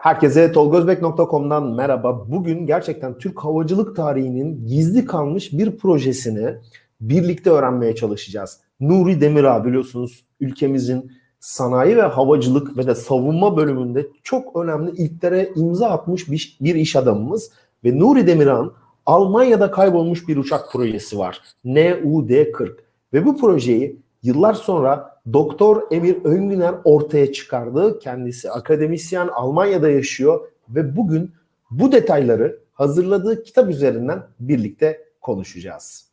Herkese tolgozbek.com'dan merhaba. Bugün gerçekten Türk havacılık tarihinin gizli kalmış bir projesini birlikte öğrenmeye çalışacağız. Nuri Demirağ biliyorsunuz ülkemizin sanayi ve havacılık ve de savunma bölümünde çok önemli ilklere imza atmış bir, bir iş adamımız. Ve Nuri Demirağ'ın Almanya'da kaybolmuş bir uçak projesi var. NUD-40. Ve bu projeyi yıllar sonra Doktor Emir Öngüner ortaya çıkardı. Kendisi akademisyen Almanya'da yaşıyor ve bugün bu detayları hazırladığı kitap üzerinden birlikte konuşacağız.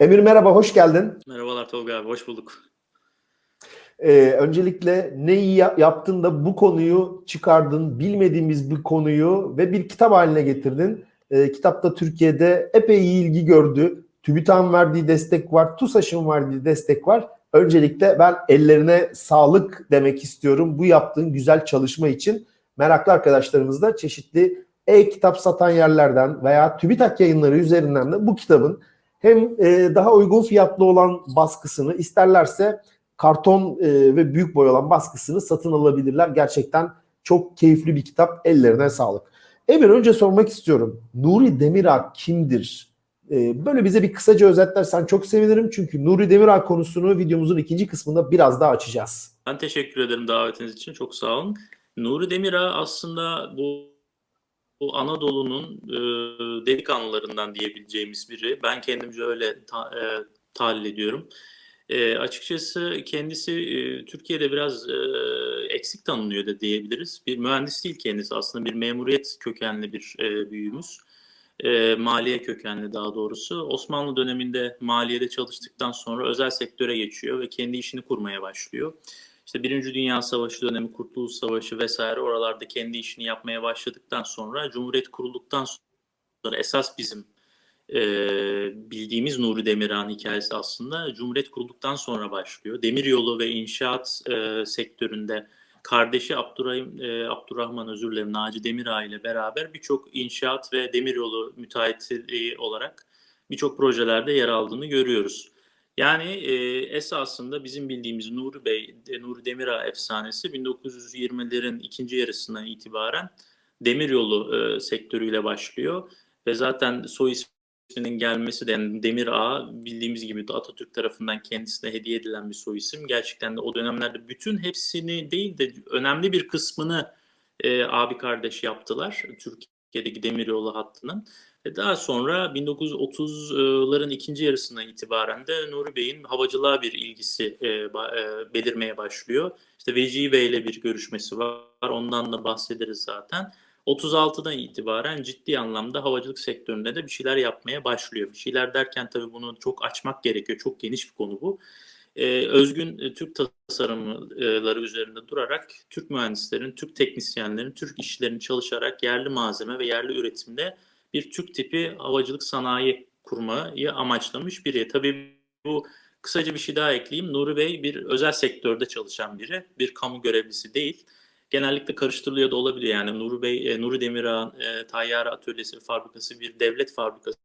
Emir merhaba, hoş geldin. Merhabalar Tolga abi, hoş bulduk. Ee, öncelikle neyi yaptın da bu konuyu çıkardın, bilmediğimiz bir konuyu ve bir kitap haline getirdin. Ee, kitapta Türkiye'de epey ilgi gördü. TÜBİTAK'ın verdiği destek var, TUSAŞ'ın verdiği destek var. Öncelikle ben ellerine sağlık demek istiyorum bu yaptığın güzel çalışma için. Meraklı arkadaşlarımız da çeşitli e-kitap satan yerlerden veya TÜBİTAK yayınları üzerinden de bu kitabın hem e, daha uygun fiyatlı olan baskısını isterlerse karton e, ve büyük boy olan baskısını satın alabilirler. Gerçekten çok keyifli bir kitap. Ellerine sağlık. Emir önce sormak istiyorum. Nuri Demirağ kimdir? Ee, böyle bize bir kısaca özetlersen çok sevinirim. Çünkü Nuri Demirağ konusunu videomuzun ikinci kısmında biraz daha açacağız. Ben teşekkür ederim davetiniz için. Çok sağ olun. Nuri Demirağ aslında bu, bu Anadolu'nun e, delikanlılarından diyebileceğimiz biri. Ben kendimce öyle ta, e, tahlil ediyorum. E, açıkçası kendisi e, Türkiye'de biraz e, eksik tanınıyor da diyebiliriz. Bir mühendis değil kendisi aslında bir memuriyet kökenli bir e, büyüğümüz e, maliye kökenli daha doğrusu. Osmanlı döneminde maliyede çalıştıktan sonra özel sektöre geçiyor ve kendi işini kurmaya başlıyor. İşte Birinci Dünya Savaşı dönemi, Kurtuluş Savaşı vesaire oralarda kendi işini yapmaya başladıktan sonra Cumhuriyet kurulduktan sonra esas bizim e, bildiğimiz Nuri Demirhan hikayesi aslında Cumhuriyet kurulduktan sonra başlıyor. Demiryolu ve inşaat e, sektöründe kardeşi Abdurrahim, e, Abdurrahman özür dilerim Naci Demirağ ile beraber birçok inşaat ve demiryolu müteahhitliği olarak birçok projelerde yer aldığını görüyoruz. Yani e, esasında bizim bildiğimiz Nuri Bey, Nuri Demirağ efsanesi 1920'lerin ikinci yarısından itibaren demiryolu e, sektörüyle başlıyor ve zaten soy ismi isminin gelmesi de yani Demir Ağa bildiğimiz gibi Atatürk tarafından kendisine hediye edilen bir soy isim. Gerçekten de o dönemlerde bütün hepsini değil de önemli bir kısmını e, abi kardeş yaptılar Türkiye'deki demiryolu hattının. Ve daha sonra 1930'ların ikinci yarısına itibaren de Nuri Bey'in havacılığa bir ilgisi e, e, belirmeye başlıyor. İşte Vecihi Bey ile bir görüşmesi var. Ondan da bahsederiz zaten. 36'dan itibaren ciddi anlamda havacılık sektöründe de bir şeyler yapmaya başlıyor. Bir şeyler derken tabii bunu çok açmak gerekiyor. Çok geniş bir konu bu. Ee, özgün e, Türk tasarımları üzerinde durarak Türk mühendislerin, Türk teknisyenlerin, Türk işçilerin çalışarak yerli malzeme ve yerli üretimde bir Türk tipi havacılık sanayi kurmayı amaçlamış biri. Tabii bu kısaca bir şey daha ekleyeyim. Nuri Bey bir özel sektörde çalışan biri, bir kamu görevlisi değil genellikle karıştırılıyor da olabilir. Yani Nuri Bey, e, Nuri Demirağ e, Tayyare Atölyesi Fabrikası bir devlet fabrikası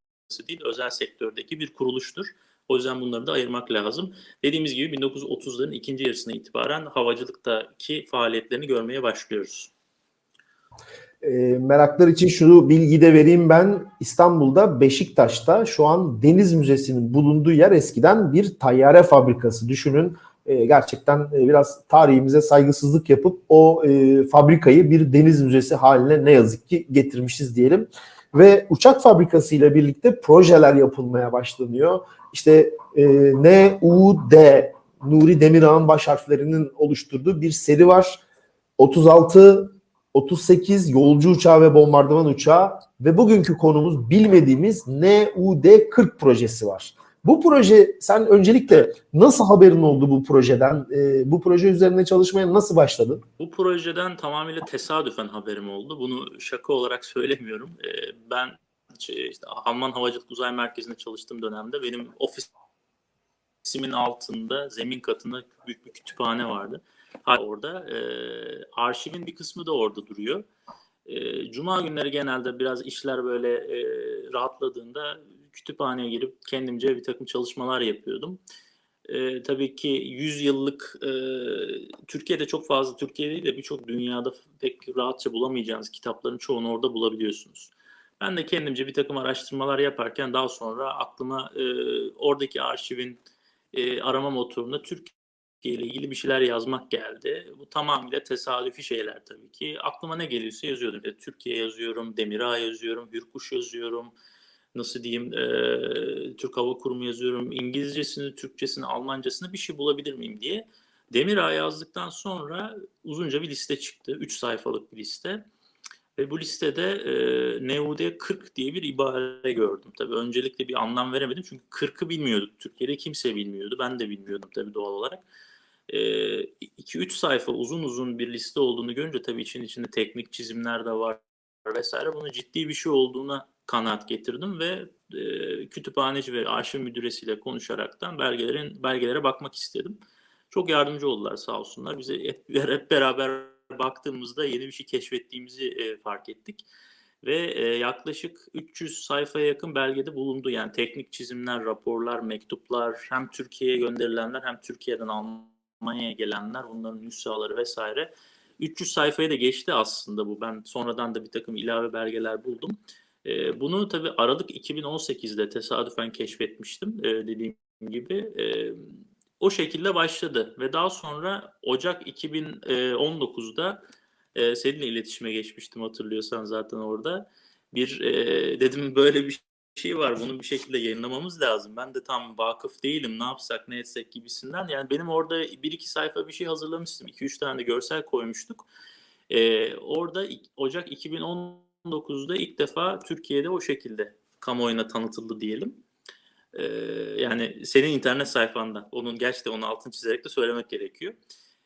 değil, özel sektördeki bir kuruluştur. O yüzden bunları da ayırmak lazım. Dediğimiz gibi 1930'ların ikinci yarısına itibaren havacılıktaki faaliyetlerini görmeye başlıyoruz. E, meraklar için şunu bilgi de vereyim ben. İstanbul'da Beşiktaş'ta şu an Deniz Müzesi'nin bulunduğu yer eskiden bir tayyare fabrikası. Düşünün e, gerçekten e, biraz tarihimize saygısızlık yapıp o e, fabrikayı bir deniz müzesi haline ne yazık ki getirmişiz diyelim. Ve uçak fabrikası ile birlikte projeler yapılmaya başlanıyor. İşte e, NUD Nuri Demirağ'ın baş harflerinin oluşturduğu bir seri var. 36 38 yolcu uçağı ve bombardıman uçağı ve bugünkü konumuz bilmediğimiz NUD-40 projesi var. Bu proje sen öncelikle nasıl haberin oldu bu projeden? E, bu proje üzerine çalışmaya nasıl başladın? Bu projeden tamamıyla tesadüfen haberim oldu. Bunu şaka olarak söylemiyorum. E, ben işte Alman Havacılık Uzay Merkezi'nde çalıştığım dönemde benim ofisimin altında zemin katında büyük bir kütüphane vardı. Orada e, arşivin bir kısmı da orada duruyor. E, Cuma günleri genelde biraz işler böyle e, rahatladığında kütüphaneye girip kendimce bir takım çalışmalar yapıyordum. e, tabii ki 100 yıllık e, Türkiye'de çok fazla Türkiye de birçok dünyada pek rahatça bulamayacağınız kitapların çoğunu orada bulabiliyorsunuz. Ben de kendimce bir takım araştırmalar yaparken daha sonra aklıma e, oradaki arşivin e, arama motorunda Türkiye ile ilgili bir şeyler yazmak geldi. Bu tamamıyla tesadüfi şeyler tabii ki. Aklıma ne geliyorsa yazıyordum. İşte Türkiye yazıyorum, Demirağ yazıyorum, Hürkuş yazıyorum. Nasıl diyeyim, e, Türk Hava Kurumu yazıyorum. İngilizcesini, Türkçesini, Almancasını bir şey bulabilir miyim diye. Demirağ yazdıktan sonra uzunca bir liste çıktı. Üç sayfalık bir liste. Ve bu listede e, NUD 40 diye bir ibare gördüm. Tabii öncelikle bir anlam veremedim çünkü 40'ı bilmiyorduk. Türkiye'de kimse bilmiyordu. Ben de bilmiyordum tabii doğal olarak. 2-3 sayfa uzun uzun bir liste olduğunu görünce tabii için içinde teknik çizimler de var vesaire. Bunun ciddi bir şey olduğuna kanaat getirdim ve e, kütüphaneci ve arşiv müdüresiyle konuşaraktan belgelerin belgelere bakmak istedim. Çok yardımcı oldular sağ olsunlar. Bize hep, hep beraber baktığımızda yeni bir şey keşfettiğimizi e, fark ettik. Ve e, yaklaşık 300 sayfaya yakın belgede bulundu. Yani teknik çizimler, raporlar, mektuplar hem Türkiye'ye gönderilenler hem Türkiye'den Almanya'ya gelenler, bunların nüshaları vesaire. 300 sayfaya da geçti aslında bu. Ben sonradan da bir takım ilave belgeler buldum. E, bunu tabii Aralık 2018'de tesadüfen keşfetmiştim e, dediğim gibi. E, o şekilde başladı ve daha sonra Ocak 2019'da e, seninle iletişime geçmiştim hatırlıyorsan zaten orada. Bir e, dedim böyle bir şey var bunu bir şekilde yayınlamamız lazım. Ben de tam vakıf değilim ne yapsak ne etsek gibisinden. Yani benim orada bir iki sayfa bir şey hazırlamıştım. 2-3 tane de görsel koymuştuk. E, orada Ocak 2019'da ilk defa Türkiye'de o şekilde kamuoyuna tanıtıldı diyelim. Ee, yani senin internet sayfanda. Onun gerçekten onu altını çizerek de söylemek gerekiyor.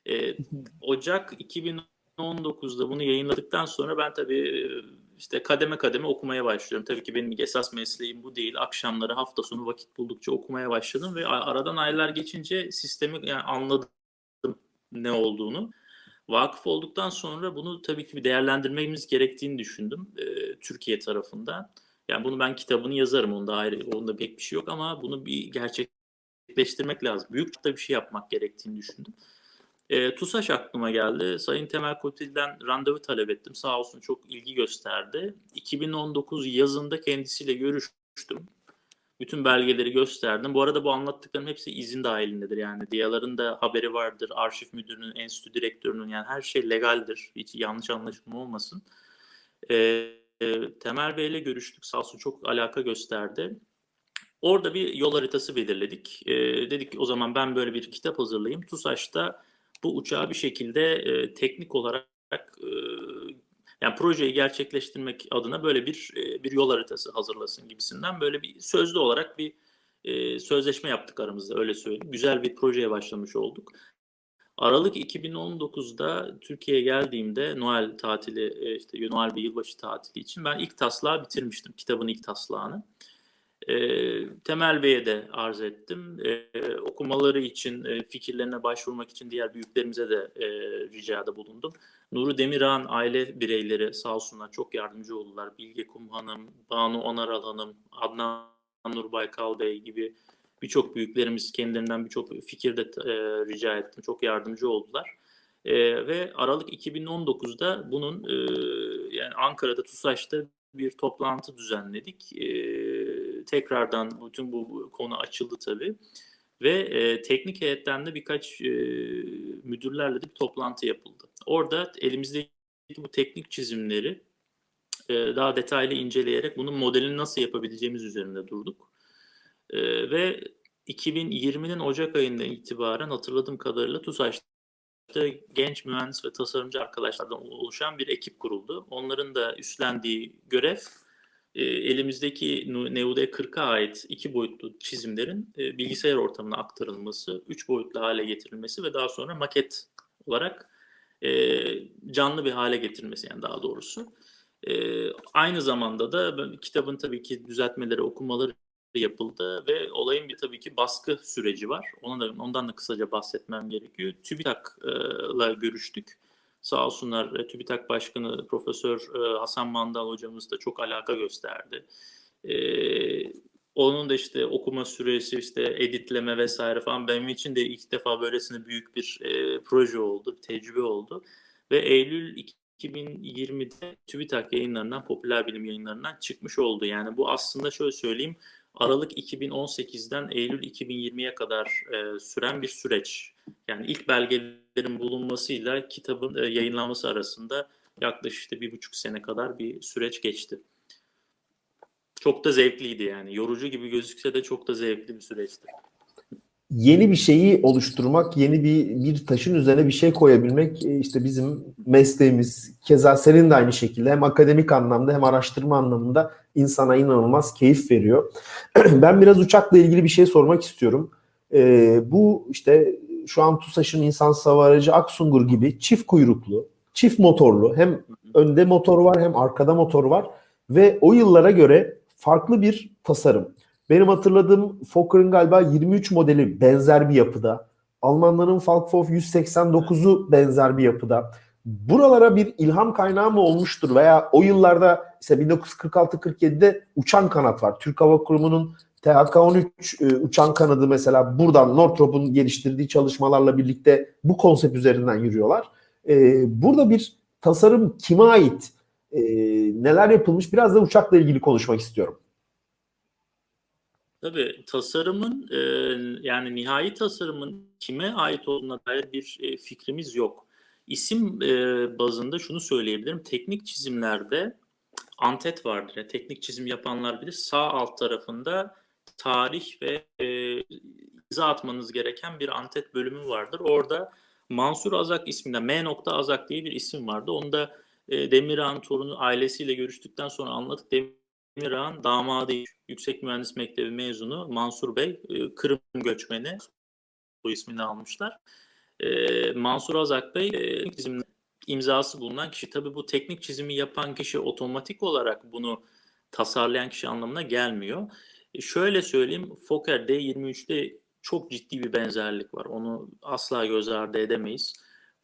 Ee, Ocak 2019'da bunu yayınladıktan sonra ben tabii işte kademe kademe okumaya başlıyorum. Tabii ki benim esas mesleğim bu değil. Akşamları hafta sonu vakit buldukça okumaya başladım ve aradan aylar geçince sistemi yani anladım ne olduğunu. Vakıf olduktan sonra bunu tabii ki bir değerlendirmemiz gerektiğini düşündüm e, Türkiye tarafından. Yani bunu ben kitabını yazarım. Onda ayrı, onda pek bir şey yok ama bunu bir gerçekleştirmek lazım. Büyük bir şey yapmak gerektiğini düşündüm. E, TUSAŞ aklıma geldi. Sayın Temel Kotil'den randevu talep ettim. Sağ olsun çok ilgi gösterdi. 2019 yazında kendisiyle görüştüm. Bütün belgeleri gösterdim. Bu arada bu anlattıklarım hepsi izin dahilindedir. Yani diyaların da haberi vardır. Arşiv müdürünün, enstitü direktörünün yani her şey legaldir. Hiç yanlış anlaşılma olmasın. Eee Temel Bey'le görüştük. Sağ olsun çok alaka gösterdi. Orada bir yol haritası belirledik. E, dedik ki o zaman ben böyle bir kitap hazırlayayım. TUSAŞ'ta bu uçağı bir şekilde e, teknik olarak e, yani projeyi gerçekleştirmek adına böyle bir e, bir yol haritası hazırlasın gibisinden böyle bir sözlü olarak bir e, sözleşme yaptık aramızda öyle söyleyeyim. Güzel bir projeye başlamış olduk. Aralık 2019'da Türkiye'ye geldiğimde Noel tatili, işte Noel ve yılbaşı tatili için ben ilk taslağı bitirmiştim. Kitabın ilk taslağını. E, Temel Bey'e de arz ettim. E, okumaları için, e, fikirlerine başvurmak için diğer büyüklerimize de e, ricada bulundum. Nuru Demirağ'ın aile bireyleri sağ olsunlar çok yardımcı oldular. Bilge Kum Hanım, Banu Onaral Hanım, Adnan Nur Baykal Bey gibi birçok büyüklerimiz kendilerinden birçok fikir de e, rica ettim. Çok yardımcı oldular. E, ve Aralık 2019'da bunun e, yani Ankara'da TUSAŞ'ta bir toplantı düzenledik. E, tekrardan bütün bu konu açıldı tabii. Ve e, teknik heyetten de birkaç e, müdürlerle de bir toplantı yapıldı. Orada elimizdeki bu teknik çizimleri e, daha detaylı inceleyerek bunun modelini nasıl yapabileceğimiz üzerinde durduk. E, ve 2020'nin Ocak ayından itibaren hatırladığım kadarıyla TUSAŞ'ta genç mühendis ve tasarımcı arkadaşlardan oluşan bir ekip kuruldu. Onların da üstlendiği görev elimizdeki NUD 40'a ait iki boyutlu çizimlerin e, bilgisayar ortamına aktarılması, üç boyutlu hale getirilmesi ve daha sonra maket olarak e, canlı bir hale getirilmesi yani daha doğrusu. E, aynı zamanda da kitabın tabii ki düzeltmeleri, okumaları yapıldı ve olayın bir tabii ki baskı süreci var. Ona da, ondan da kısaca bahsetmem gerekiyor. TÜBİTAK'la görüştük. Sağ olsunlar TÜBİTAK Başkanı Profesör e, Hasan Mandal hocamız da çok alaka gösterdi. E, onun da işte okuma süresi, işte editleme vesaire falan benim için de ilk defa böylesine büyük bir e, proje oldu, bir tecrübe oldu. Ve Eylül 2020'de TÜBİTAK yayınlarından, popüler bilim yayınlarından çıkmış oldu. Yani bu aslında şöyle söyleyeyim, Aralık 2018'den Eylül 2020'ye kadar e, süren bir süreç. Yani ilk belgelerin bulunmasıyla kitabın e, yayınlanması arasında yaklaşık işte bir buçuk sene kadar bir süreç geçti. Çok da zevkliydi yani. Yorucu gibi gözükse de çok da zevkli bir süreçti. Yeni bir şeyi oluşturmak, yeni bir bir taşın üzerine bir şey koyabilmek e, işte bizim mesleğimiz. Keza senin de aynı şekilde hem akademik anlamda hem araştırma anlamında insana inanılmaz keyif veriyor. ben biraz uçakla ilgili bir şey sormak istiyorum. Ee, bu işte şu an TUSAŞ'ın insan hava aracı Aksungur gibi çift kuyruklu, çift motorlu hem önde motor var hem arkada motor var ve o yıllara göre farklı bir tasarım. Benim hatırladığım Fokker'ın galiba 23 modeli benzer bir yapıda. Almanların Falkhoff 189'u benzer bir yapıda. Buralara bir ilham kaynağı mı olmuştur veya o yıllarda işte 1946-47'de uçan kanat var. Türk Hava Kurumu'nun THK-13 e, uçan kanadı mesela buradan Northrop'un geliştirdiği çalışmalarla birlikte bu konsept üzerinden yürüyorlar. E, burada bir tasarım kime ait? E, neler yapılmış? Biraz da uçakla ilgili konuşmak istiyorum. Tabii tasarımın e, yani nihai tasarımın kime ait olduğuna dair bir fikrimiz yok. İsim bazında şunu söyleyebilirim. Teknik çizimlerde antet vardır. Yani teknik çizim yapanlar bilir. Sağ alt tarafında tarih ve e, imza atmanız gereken bir antet bölümü vardır. Orada Mansur Azak isminde M. Azak diye bir isim vardı. Onu da e, Demirağ'ın torunu ailesiyle görüştükten sonra anladık. Demirağ'ın damadı Yüksek Mühendis Mektebi mezunu Mansur Bey e, Kırım göçmeni bu ismini almışlar. E, Mansur Azak Bey e, imzası bulunan kişi. Tabii bu teknik çizimi yapan kişi otomatik olarak bunu tasarlayan kişi anlamına gelmiyor. E, şöyle söyleyeyim Fokker D23'te çok ciddi bir benzerlik var. Onu asla göz ardı edemeyiz.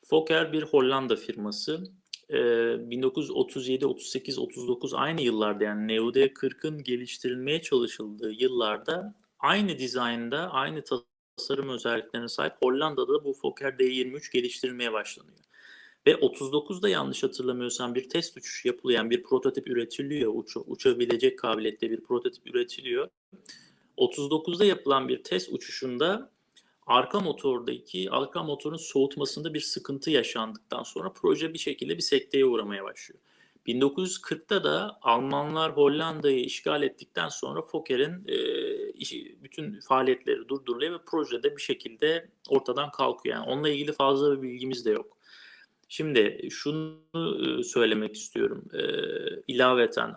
Fokker bir Hollanda firması. 1937, 38, 39 aynı yıllarda yani NUD-40'ın geliştirilmeye çalışıldığı yıllarda aynı dizaynda, aynı tasarım özelliklerine sahip Hollanda'da bu Fokker D23 geliştirilmeye başlanıyor. Ve 39'da yanlış hatırlamıyorsam bir test uçuş yapılıyor. Yani bir prototip üretiliyor. Uç, uçabilecek kabiliyette bir prototip üretiliyor. 39'da yapılan bir test uçuşunda arka motordaki arka motorun soğutmasında bir sıkıntı yaşandıktan sonra proje bir şekilde bir sekteye uğramaya başlıyor. 1940'ta da Almanlar Hollanda'yı işgal ettikten sonra Fokker'in e, bütün faaliyetleri durduruluyor ve projede bir şekilde ortadan kalkıyor. Yani onunla ilgili fazla bir bilgimiz de yok. Şimdi şunu e, söylemek istiyorum. E, ilaveten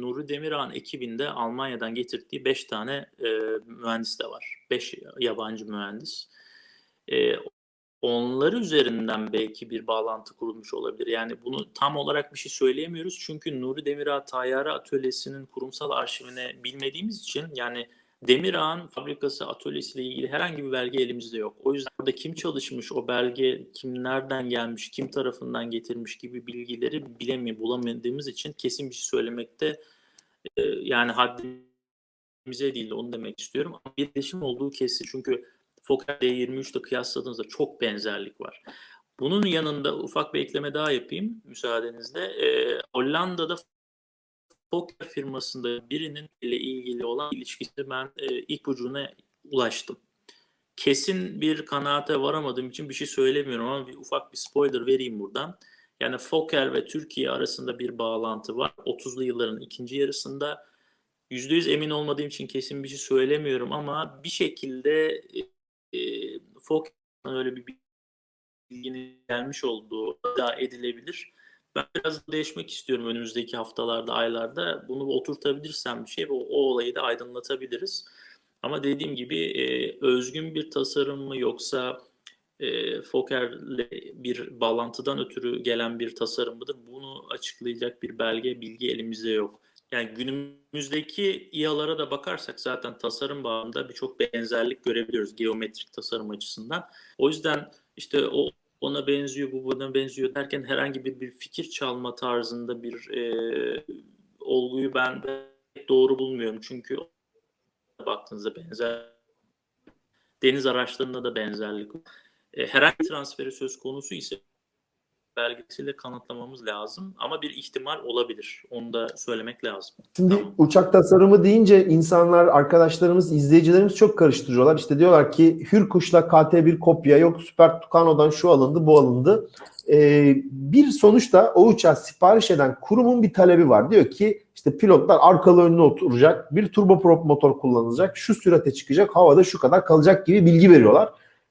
Nuri Demirağ'ın ekibinde Almanya'dan getirdiği 5 tane e, mühendis de var. 5 yabancı mühendis. E, onları üzerinden belki bir bağlantı kurulmuş olabilir. Yani bunu tam olarak bir şey söyleyemiyoruz. Çünkü Nuri Demirağ Tayyare Atölyesi'nin kurumsal arşivine bilmediğimiz için yani Demirağ'ın fabrikası atölyesiyle ilgili herhangi bir belge elimizde yok. O yüzden orada kim çalışmış, o belge kim nereden gelmiş, kim tarafından getirmiş gibi bilgileri bilemiyor, bulamadığımız için kesin bir şey söylemekte e, yani haddimize değil onu demek istiyorum. Ama bir değişim olduğu kesin. Çünkü Fokker D23 ile kıyasladığınızda çok benzerlik var. Bunun yanında ufak bir ekleme daha yapayım müsaadenizle. E, Hollanda'da Fokker firmasında birinin ile ilgili olan ilişkisi ben e, ipucuna ulaştım. Kesin bir kanaate varamadığım için bir şey söylemiyorum ama bir ufak bir spoiler vereyim buradan. Yani Fokker ve Türkiye arasında bir bağlantı var. 30'lu yılların ikinci yarısında %100 emin olmadığım için kesin bir şey söylemiyorum ama bir şekilde e, Fokker'ın öyle bir bilginin gelmiş olduğu da edilebilir. Ben biraz değişmek istiyorum önümüzdeki haftalarda, aylarda. Bunu oturtabilirsem bir şey, o, o olayı da aydınlatabiliriz. Ama dediğim gibi e, özgün bir tasarım mı yoksa e, Fokker'le bir bağlantıdan ötürü gelen bir tasarım mıdır? Bunu açıklayacak bir belge, bilgi elimizde yok. Yani günümüzdeki İHA'lara da bakarsak zaten tasarım bağında birçok benzerlik görebiliyoruz geometrik tasarım açısından. O yüzden işte o ona benziyor, bu buna benziyor derken herhangi bir, bir fikir çalma tarzında bir e, olguyu ben doğru bulmuyorum. Çünkü baktığınızda benzer deniz araçlarında da benzerlik. E, herhangi transferi söz konusu ise belgesiyle kanıtlamamız lazım ama bir ihtimal olabilir. Onu da söylemek lazım. Şimdi Tamam. uçak tasarımı deyince insanlar, arkadaşlarımız, izleyicilerimiz çok karıştırıyorlar. İşte diyorlar ki Hürkuş'la KT1 kopya yok, Super Tucano'dan şu alındı, bu alındı. Ee, bir sonuçta o uçağı sipariş eden kurumun bir talebi var. Diyor ki işte pilotlar arkalı önüne oturacak, bir turboprop motor kullanılacak, şu sürate çıkacak, havada şu kadar kalacak gibi bilgi veriyorlar.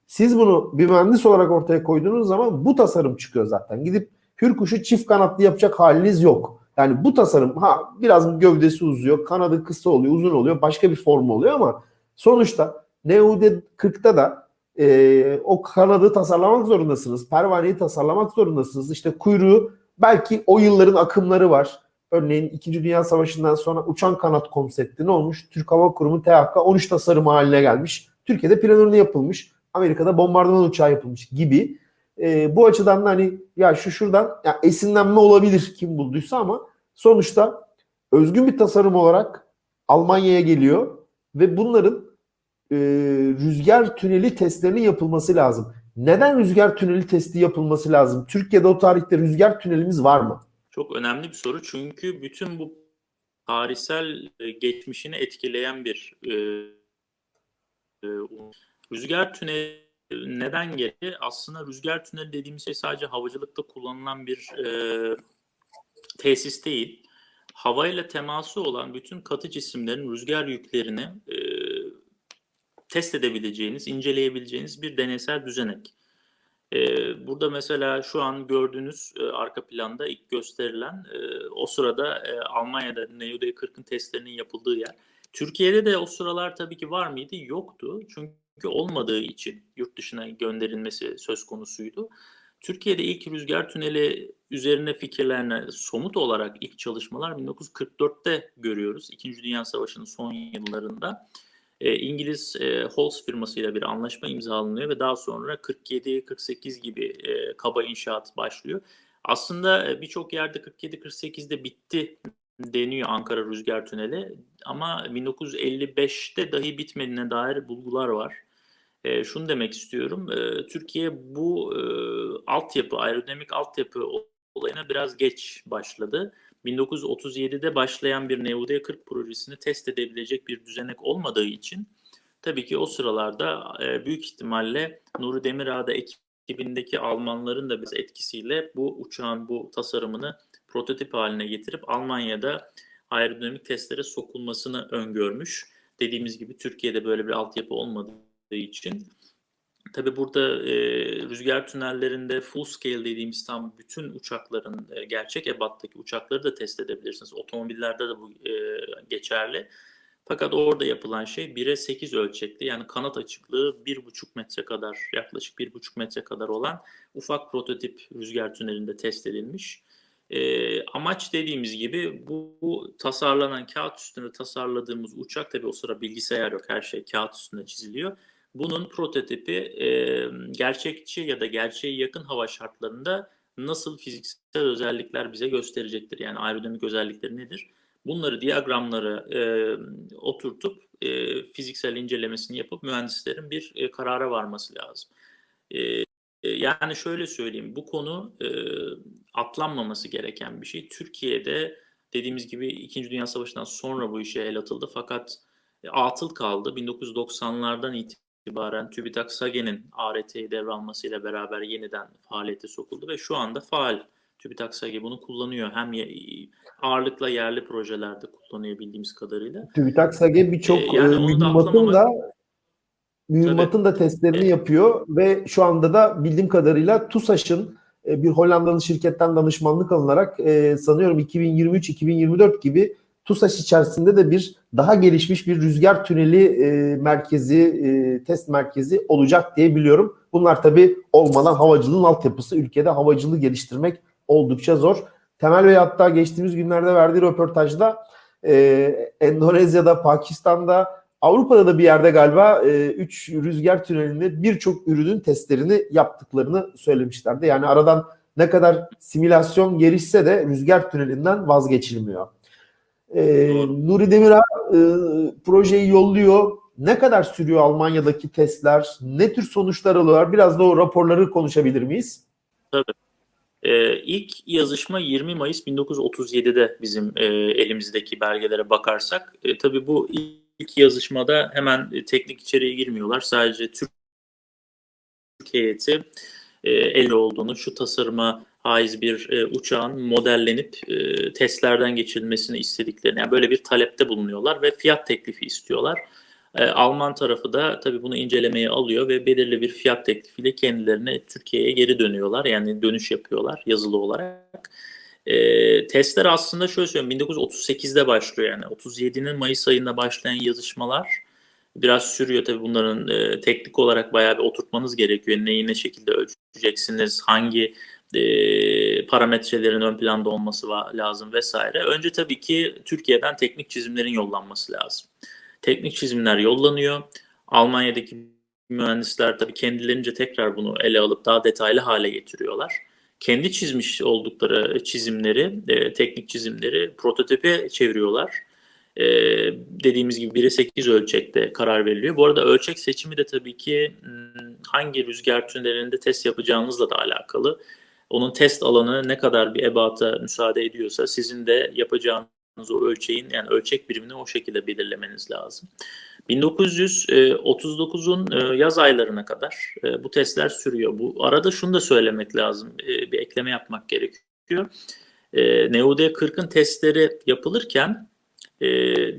Siz bunu bir mühendis olarak ortaya koyduğunuz zaman bu tasarım çıkıyor zaten. Gidip Hürkuş'u çift kanatlı yapacak haliniz yok. Yani bu tasarım ha biraz gövdesi uzuyor, kanadı kısa oluyor, uzun oluyor, başka bir formu oluyor ama sonuçta NUD 40'ta da e, o kanadı tasarlamak zorundasınız. Pervaneyi tasarlamak zorundasınız. İşte kuyruğu belki o yılların akımları var. Örneğin 2. Dünya Savaşı'ndan sonra uçan kanat konsepti ne olmuş? Türk Hava Kurumu THK 13 tasarımı haline gelmiş. Türkiye'de planörünü yapılmış. Amerika'da bombardıman uçağı yapılmış gibi. E, bu açıdan da hani ya şu şuradan ya esinlenme olabilir kim bulduysa ama sonuçta özgün bir tasarım olarak Almanya'ya geliyor ve bunların e, rüzgar tüneli testlerinin yapılması lazım. Neden rüzgar tüneli testi yapılması lazım? Türkiye'de o tarihte rüzgar tünelimiz var mı? Çok önemli bir soru çünkü bütün bu tarihsel e, geçmişini etkileyen bir e, e, rüzgar tüneli neden geldi? Aslında rüzgar tüneli dediğimiz şey sadece havacılıkta kullanılan bir e, tesis değil. Havayla teması olan bütün katı cisimlerin rüzgar yüklerini e, test edebileceğiniz, inceleyebileceğiniz bir deneysel düzenek. Ee, burada mesela şu an gördüğünüz e, arka planda ilk gösterilen e, o sırada e, Almanya'da NEOD 40'ın testlerinin yapıldığı yer. Türkiye'de de o sıralar tabii ki var mıydı? Yoktu. Çünkü olmadığı için yurt dışına gönderilmesi söz konusuydu. Türkiye'de ilk rüzgar tüneli üzerine fikirlerine somut olarak ilk çalışmalar 1944'te görüyoruz. İkinci Dünya Savaşı'nın son yıllarında. E, İngiliz e, Halls firmasıyla bir anlaşma imzalanıyor ve daha sonra 47-48 gibi e, kaba inşaat başlıyor. Aslında e, birçok yerde 47-48'de bitti deniyor Ankara Rüzgar Tüneli ama 1955'te dahi bitmediğine dair bulgular var. E, şunu demek istiyorum, e, Türkiye bu e, altyapı, aerodinamik altyapı olayına biraz geç başladı. 1937'de başlayan bir NUD-40 projesini test edebilecek bir düzenek olmadığı için tabii ki o sıralarda e, büyük ihtimalle Nuri Demirağ'da ekibindeki Almanların da biz etkisiyle bu uçağın bu tasarımını prototip haline getirip Almanya'da aerodinamik testlere sokulmasını öngörmüş. Dediğimiz gibi Türkiye'de böyle bir altyapı olmadığı için Tabii burada e, rüzgar tünellerinde full scale dediğimiz tam bütün uçakların e, gerçek ebattaki uçakları da test edebilirsiniz. Otomobillerde de bu e, geçerli. Fakat orada yapılan şey 1'e 8 ölçekli yani kanat açıklığı 1,5 metre kadar yaklaşık 1,5 metre kadar olan ufak prototip rüzgar tünelinde test edilmiş. E, amaç dediğimiz gibi bu, bu tasarlanan kağıt üstünde tasarladığımız uçak tabii o sıra bilgisayar yok her şey kağıt üstünde çiziliyor bunun prototipi e, gerçekçi ya da gerçeğe yakın hava şartlarında nasıl fiziksel özellikler bize gösterecektir? Yani aerodinamik özellikleri nedir? Bunları diyagramlara e, oturtup e, fiziksel incelemesini yapıp mühendislerin bir e, karara varması lazım. E, yani şöyle söyleyeyim, bu konu e, atlanmaması gereken bir şey. Türkiye'de dediğimiz gibi İkinci Dünya Savaşı'ndan sonra bu işe el atıldı fakat e, atıl kaldı. 1990'lardan itibaren itibaren TÜBİTAK SAGE'nin ART'yi devralmasıyla beraber yeniden faaliyete sokuldu ve şu anda faal TÜBİTAK SAGE bunu kullanıyor. Hem ağırlıkla yerli projelerde kullanıyor bildiğimiz kadarıyla. TÜBİTAK SAGE birçok ee, yani mühimmatın da mühimmatın da testlerini evet. yapıyor ve şu anda da bildiğim kadarıyla TUSAŞ'ın e, bir Hollandalı şirketten danışmanlık alınarak e, sanıyorum 2023-2024 gibi TUSAŞ içerisinde de bir daha gelişmiş bir rüzgar tüneli e, merkezi, e, test merkezi olacak diye biliyorum. Bunlar tabii olmadan havacılığın altyapısı, ülkede havacılığı geliştirmek oldukça zor. Temel Bey hatta geçtiğimiz günlerde verdiği röportajda e, Endonezya'da, Pakistan'da, Avrupa'da da bir yerde galiba 3 e, rüzgar tünelinde birçok ürünün testlerini yaptıklarını söylemişlerdi. Yani aradan ne kadar simülasyon gelişse de rüzgar tünelinden vazgeçilmiyor. Doğru. Nuri Demirağ e, projeyi yolluyor. Ne kadar sürüyor Almanya'daki testler? Ne tür sonuçlar alıyorlar? Biraz da o raporları konuşabilir miyiz? Ee, ilk yazışma 20 Mayıs 1937'de bizim e, elimizdeki belgelere bakarsak. E, tabii bu ilk yazışmada hemen e, teknik içeriğe girmiyorlar. Sadece Türk heyeti e, el olduğunu, şu tasarıma haiz bir e, uçağın modellenip e, testlerden geçirilmesini istediklerini, yani böyle bir talepte bulunuyorlar ve fiyat teklifi istiyorlar. E, Alman tarafı da tabii bunu incelemeye alıyor ve belirli bir fiyat teklifiyle kendilerine Türkiye'ye geri dönüyorlar. Yani dönüş yapıyorlar yazılı olarak. E, testler aslında şöyle söyleyeyim 1938'de başlıyor yani 37'nin Mayıs ayında başlayan yazışmalar biraz sürüyor tabii bunların e, teknik olarak bayağı bir oturtmanız gerekiyor. Neyi ne şekilde ölçeceksiniz, hangi e, parametrelerin ön planda olması lazım vesaire. Önce tabii ki Türkiye'den teknik çizimlerin yollanması lazım. Teknik çizimler yollanıyor. Almanya'daki mühendisler tabii kendilerince tekrar bunu ele alıp daha detaylı hale getiriyorlar. Kendi çizmiş oldukları çizimleri, e, teknik çizimleri prototipe çeviriyorlar. E, dediğimiz gibi 1'e 8 ölçekte karar veriliyor. Bu arada ölçek seçimi de tabii ki hmm, hangi rüzgar tünelinde test yapacağınızla da alakalı. Onun test alanı ne kadar bir ebata müsaade ediyorsa sizin de yapacağınız o ölçeğin yani ölçek birimini o şekilde belirlemeniz lazım. 1939'un e, yaz aylarına kadar e, bu testler sürüyor. Bu arada şunu da söylemek lazım, e, bir ekleme yapmak gerekiyor. NUD 40'ın testleri yapılırken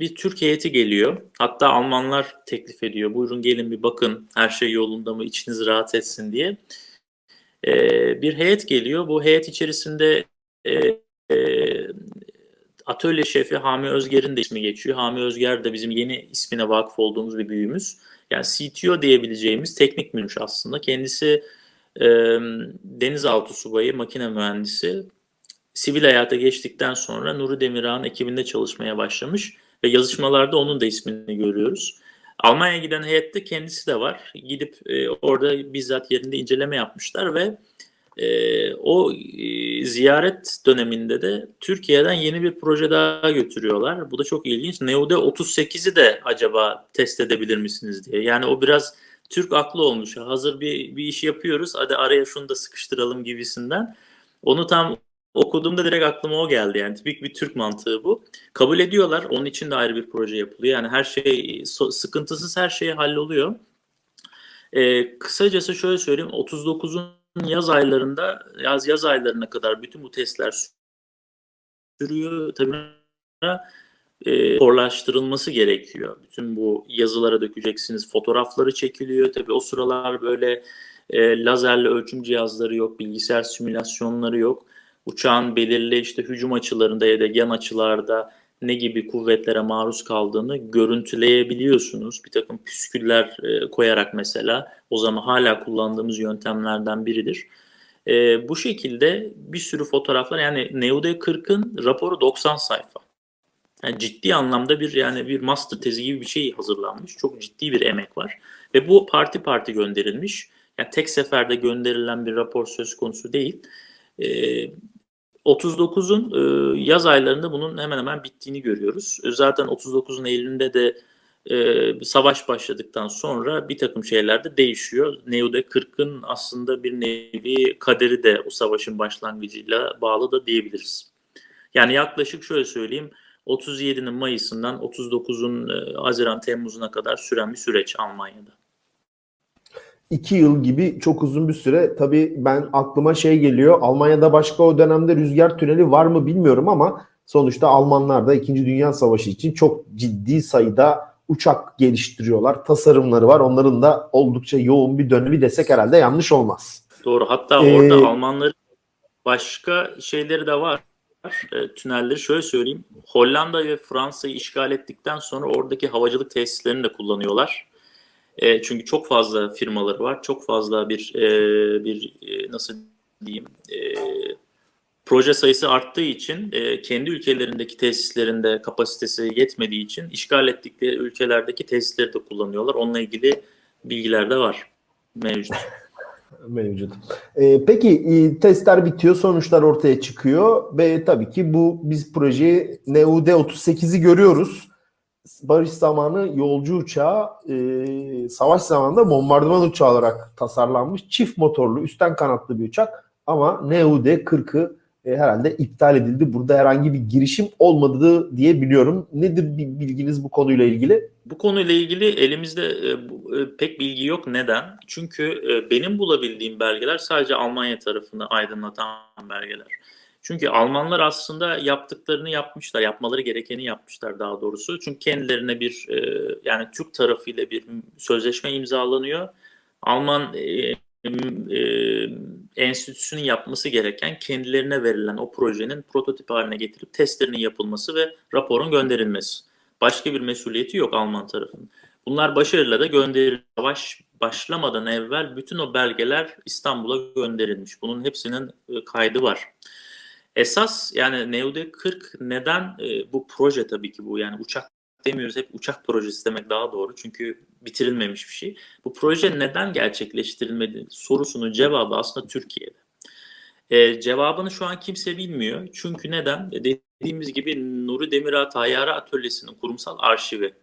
bir Türk heyeti geliyor. Hatta Almanlar teklif ediyor. Buyurun gelin bir bakın her şey yolunda mı, içiniz rahat etsin diye. Bir heyet geliyor. Bu heyet içerisinde atölye şefi Hami Özger'in de ismi geçiyor. Hami Özger de bizim yeni ismine vakıf olduğumuz bir büyüğümüz. Yani CTO diyebileceğimiz teknik münş aslında. Kendisi e, denizaltı subayı, makine mühendisi. Sivil hayata geçtikten sonra Nuri Demirağ'ın ekibinde çalışmaya başlamış ve yazışmalarda onun da ismini görüyoruz. Almanya'ya giden heyette kendisi de var. Gidip e, orada bizzat yerinde inceleme yapmışlar ve e, o e, ziyaret döneminde de Türkiye'den yeni bir proje daha götürüyorlar. Bu da çok ilginç. Neo'da 38'i de acaba test edebilir misiniz diye. Yani o biraz Türk aklı olmuş. Hazır bir, bir iş yapıyoruz. Hadi araya şunu da sıkıştıralım gibisinden. Onu tam okuduğumda direkt aklıma o geldi. Yani tipik bir Türk mantığı bu. Kabul ediyorlar. Onun için de ayrı bir proje yapılıyor. Yani her şey sıkıntısız her şey halloluyor. Ee, kısacası şöyle söyleyeyim. 39'un yaz aylarında yaz yaz aylarına kadar bütün bu testler sürüyor. Tabii e, raporlaştırılması gerekiyor. Bütün bu yazılara dökeceksiniz. Fotoğrafları çekiliyor. Tabii o sıralar böyle e, lazerli ölçüm cihazları yok, bilgisayar simülasyonları yok. Uçağın belirli işte hücum açılarında ya da yan açılarda ne gibi kuvvetlere maruz kaldığını görüntüleyebiliyorsunuz. Bir takım püsküller e, koyarak mesela o zaman hala kullandığımız yöntemlerden biridir. E, bu şekilde bir sürü fotoğraflar yani NEOD 40'ın raporu 90 sayfa. Yani ciddi anlamda bir yani bir master tezi gibi bir şey hazırlanmış. Çok ciddi bir emek var. Ve bu parti parti gönderilmiş. Yani tek seferde gönderilen bir rapor söz konusu değil. Ee, 39'un e, yaz aylarında bunun hemen hemen bittiğini görüyoruz. E, zaten 39'un Eylül'ünde de e, savaş başladıktan sonra bir takım şeyler de değişiyor. Neude 40'ın aslında bir nevi kaderi de o savaşın başlangıcıyla bağlı da diyebiliriz. Yani yaklaşık şöyle söyleyeyim 37'nin Mayıs'ından 39'un e, Haziran Temmuz'una kadar süren bir süreç Almanya'da. İki yıl gibi çok uzun bir süre. Tabii ben aklıma şey geliyor. Almanya'da başka o dönemde rüzgar tüneli var mı bilmiyorum ama sonuçta Almanlar da 2. Dünya Savaşı için çok ciddi sayıda uçak geliştiriyorlar. Tasarımları var. Onların da oldukça yoğun bir dönemi desek herhalde yanlış olmaz. Doğru. Hatta ee, orada Almanların başka şeyleri de var. E, tünelleri şöyle söyleyeyim. Hollanda ve Fransa'yı işgal ettikten sonra oradaki havacılık tesislerini de kullanıyorlar. E, çünkü çok fazla firmaları var. Çok fazla bir e, bir e, nasıl diyeyim e, proje sayısı arttığı için e, kendi ülkelerindeki tesislerinde kapasitesi yetmediği için işgal ettikleri ülkelerdeki tesisleri de kullanıyorlar. Onunla ilgili bilgiler de var mevcut. mevcut. Ee, peki e, testler bitiyor, sonuçlar ortaya çıkıyor ve tabii ki bu biz projeyi NUD 38'i görüyoruz. Barış zamanı yolcu uçağı, e, savaş zamanında bombardıman uçağı olarak tasarlanmış çift motorlu, üstten kanatlı bir uçak ama NUD 40'ı e, herhalde iptal edildi. Burada herhangi bir girişim olmadı diye biliyorum. Nedir bir bilginiz bu konuyla ilgili? Bu konuyla ilgili elimizde e, e, pek bilgi yok. Neden? Çünkü e, benim bulabildiğim belgeler sadece Almanya tarafını aydınlatan belgeler. Çünkü Almanlar aslında yaptıklarını yapmışlar, yapmaları gerekeni yapmışlar daha doğrusu. Çünkü kendilerine bir e, yani Türk tarafıyla bir sözleşme imzalanıyor. Alman e, e, enstitüsünün yapması gereken kendilerine verilen o projenin prototip haline getirip testlerinin yapılması ve raporun gönderilmesi. Başka bir mesuliyeti yok Alman tarafının. Bunlar başarıyla da gönderildi. Savaş başlamadan evvel bütün o belgeler İstanbul'a gönderilmiş. Bunun hepsinin kaydı var. Esas yani NEOD 40 neden e, bu proje tabii ki bu yani uçak demiyoruz hep uçak projesi demek daha doğru çünkü bitirilmemiş bir şey. Bu proje neden gerçekleştirilmedi sorusunun cevabı aslında Türkiye'de. E, cevabını şu an kimse bilmiyor. Çünkü neden? E, Dediğimiz gibi Nuri Demirağ Tayyare Atölyesi'nin kurumsal arşivi.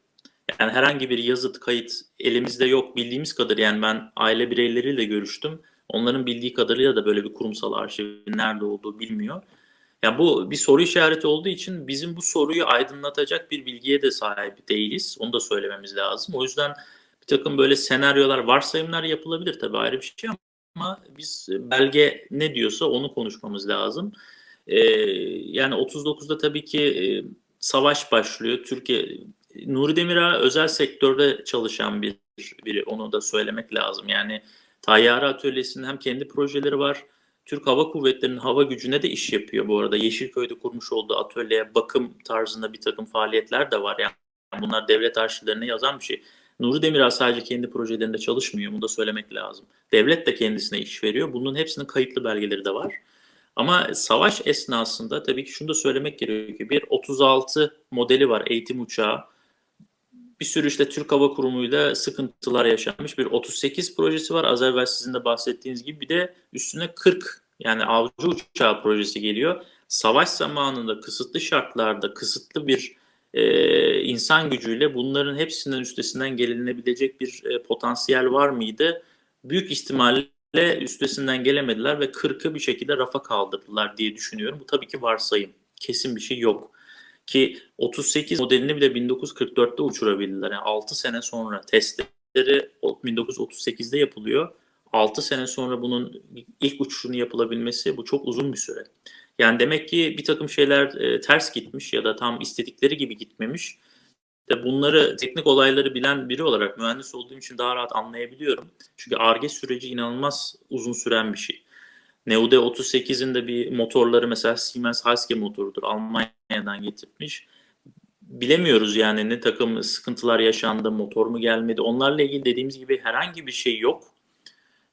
Yani herhangi bir yazıt, kayıt elimizde yok bildiğimiz kadar. Yani ben aile bireyleriyle görüştüm. Onların bildiği kadarıyla da böyle bir kurumsal arşivin nerede olduğu bilmiyor. Ya bu bir soru işareti olduğu için bizim bu soruyu aydınlatacak bir bilgiye de sahip değiliz. Onu da söylememiz lazım. O yüzden bir takım böyle senaryolar, varsayımlar yapılabilir tabii ayrı bir şey ama biz belge ne diyorsa onu konuşmamız lazım. Ee, yani 39'da tabii ki e, savaş başlıyor. Türkiye Nuri Demirağ özel sektörde çalışan bir biri. Onu da söylemek lazım. Yani Tayyare Atölyesi'nin hem kendi projeleri var. Türk Hava Kuvvetleri'nin hava gücüne de iş yapıyor bu arada. Yeşilköy'de kurmuş olduğu atölyeye bakım tarzında bir takım faaliyetler de var. Yani bunlar devlet arşivlerine yazan bir şey. Nuri Demirağ sadece kendi projelerinde çalışmıyor. Bunu da söylemek lazım. Devlet de kendisine iş veriyor. Bunun hepsinin kayıtlı belgeleri de var. Ama savaş esnasında tabii ki şunu da söylemek gerekiyor ki bir 36 modeli var eğitim uçağı. Bir sürü işte Türk Hava Kurumu'yla sıkıntılar yaşanmış bir 38 projesi var. Az evvel sizin de bahsettiğiniz gibi bir de üstüne 40 yani avcı uçağı projesi geliyor. Savaş zamanında kısıtlı şartlarda kısıtlı bir e, insan gücüyle bunların hepsinden üstesinden gelinebilecek bir e, potansiyel var mıydı? Büyük ihtimalle üstesinden gelemediler ve 40'ı bir şekilde rafa kaldırdılar diye düşünüyorum. Bu tabii ki varsayım. Kesin bir şey yok. Ki 38 modelini bile 1944'te uçurabildiler. Yani 6 sene sonra testleri 1938'de yapılıyor. 6 sene sonra bunun ilk uçuşunu yapılabilmesi bu çok uzun bir süre. Yani demek ki bir takım şeyler e, ters gitmiş ya da tam istedikleri gibi gitmemiş. De bunları teknik olayları bilen biri olarak mühendis olduğum için daha rahat anlayabiliyorum. Çünkü ARGE süreci inanılmaz uzun süren bir şey. NEUD 38'in de bir motorları mesela Siemens Halske motorudur. Almanya'dan getirmiş. Bilemiyoruz yani ne takım sıkıntılar yaşandı, motor mu gelmedi. Onlarla ilgili dediğimiz gibi herhangi bir şey yok.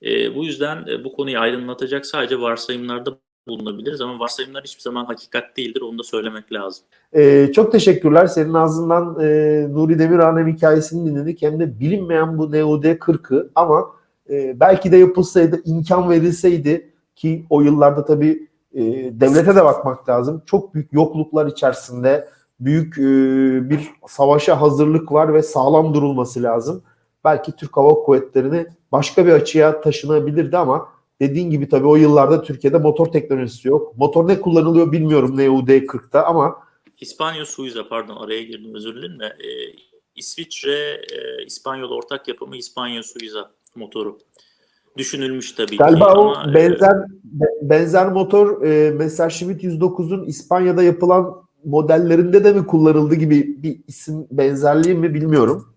E, bu yüzden e, bu konuyu aydınlatacak sadece varsayımlarda bulunabiliriz ama varsayımlar hiçbir zaman hakikat değildir. Onu da söylemek lazım. Ee, çok teşekkürler. Senin ağzından e, Nuri Demirağ'ın hem hikayesini dinledik hem de bilinmeyen bu NOD 40'ı ama e, belki de yapılsaydı, imkan verilseydi ki o yıllarda tabii e, devlete de bakmak lazım. Çok büyük yokluklar içerisinde büyük e, bir savaşa hazırlık var ve sağlam durulması lazım. Belki Türk Hava Kuvvetleri'ni başka bir açıya taşınabilirdi ama dediğin gibi tabii o yıllarda Türkiye'de motor teknolojisi yok. Motor ne kullanılıyor bilmiyorum NUD 40'ta ama İspanyol Suiza pardon araya girdim özür dilerim de e, İsviçre e, İspanyol ortak yapımı İspanyol Suiza motoru düşünülmüş tabii galiba ki o ama e, benzer benzer motor e, Messerschmitt 109'un İspanya'da yapılan modellerinde de mi kullanıldı gibi bir isim benzerliği mi bilmiyorum.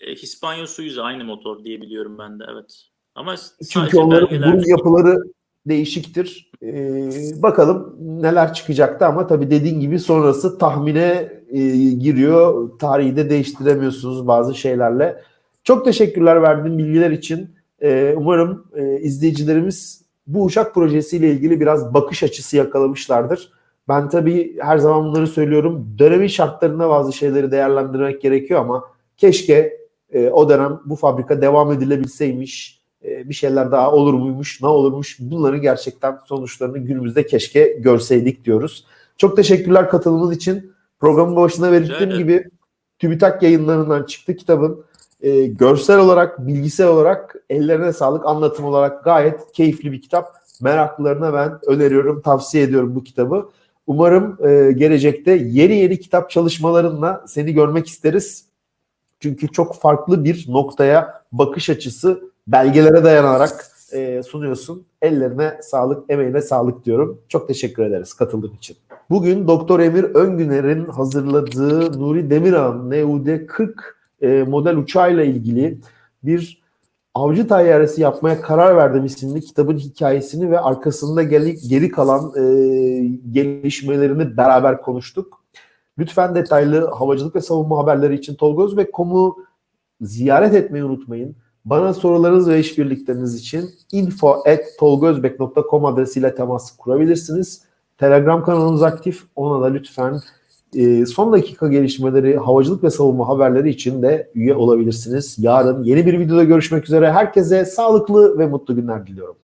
e, İspanyol Suiza aynı motor diye biliyorum ben de evet. Ama Çünkü onların burun yapıları değişiktir. Ee, bakalım neler çıkacaktı ama tabii dediğin gibi sonrası tahmine e, giriyor. Tarihi de değiştiremiyorsunuz bazı şeylerle. Çok teşekkürler verdiğin bilgiler için. Ee, umarım e, izleyicilerimiz bu uçak projesiyle ilgili biraz bakış açısı yakalamışlardır. Ben tabii her zaman bunları söylüyorum. Dönemin şartlarında bazı şeyleri değerlendirmek gerekiyor ama keşke e, o dönem bu fabrika devam edilebilseymiş e, bir şeyler daha olur muymuş, ne olurmuş bunların gerçekten sonuçlarını günümüzde keşke görseydik diyoruz. Çok teşekkürler katılımınız için. Programın başına belirttiğim gibi TÜBİTAK yayınlarından çıktı kitabın. E, görsel olarak, bilgisel olarak ellerine sağlık, anlatım olarak gayet keyifli bir kitap. Meraklılarına ben öneriyorum, tavsiye ediyorum bu kitabı. Umarım e, gelecekte yeni yeni kitap çalışmalarınla seni görmek isteriz. Çünkü çok farklı bir noktaya bakış açısı belgelere dayanarak e, sunuyorsun. Ellerine sağlık, emeğine sağlık diyorum. Çok teşekkür ederiz katıldığın için. Bugün Doktor Emir Öngüner'in hazırladığı Nuri Demirağ'ın NUD-40 e, model uçağıyla ilgili bir Avcı Tayyaresi yapmaya karar verdim isimli kitabın hikayesini ve arkasında geri, geri kalan e, gelişmelerini beraber konuştuk. Lütfen detaylı havacılık ve savunma haberleri için tolgozbek.com'u ziyaret etmeyi unutmayın. Bana sorularınız ve işbirlikleriniz için info.tolgozbek.com adresiyle temas kurabilirsiniz. Telegram kanalımız aktif. Ona da lütfen e, son dakika gelişmeleri, havacılık ve savunma haberleri için de üye olabilirsiniz. Yarın yeni bir videoda görüşmek üzere. Herkese sağlıklı ve mutlu günler diliyorum.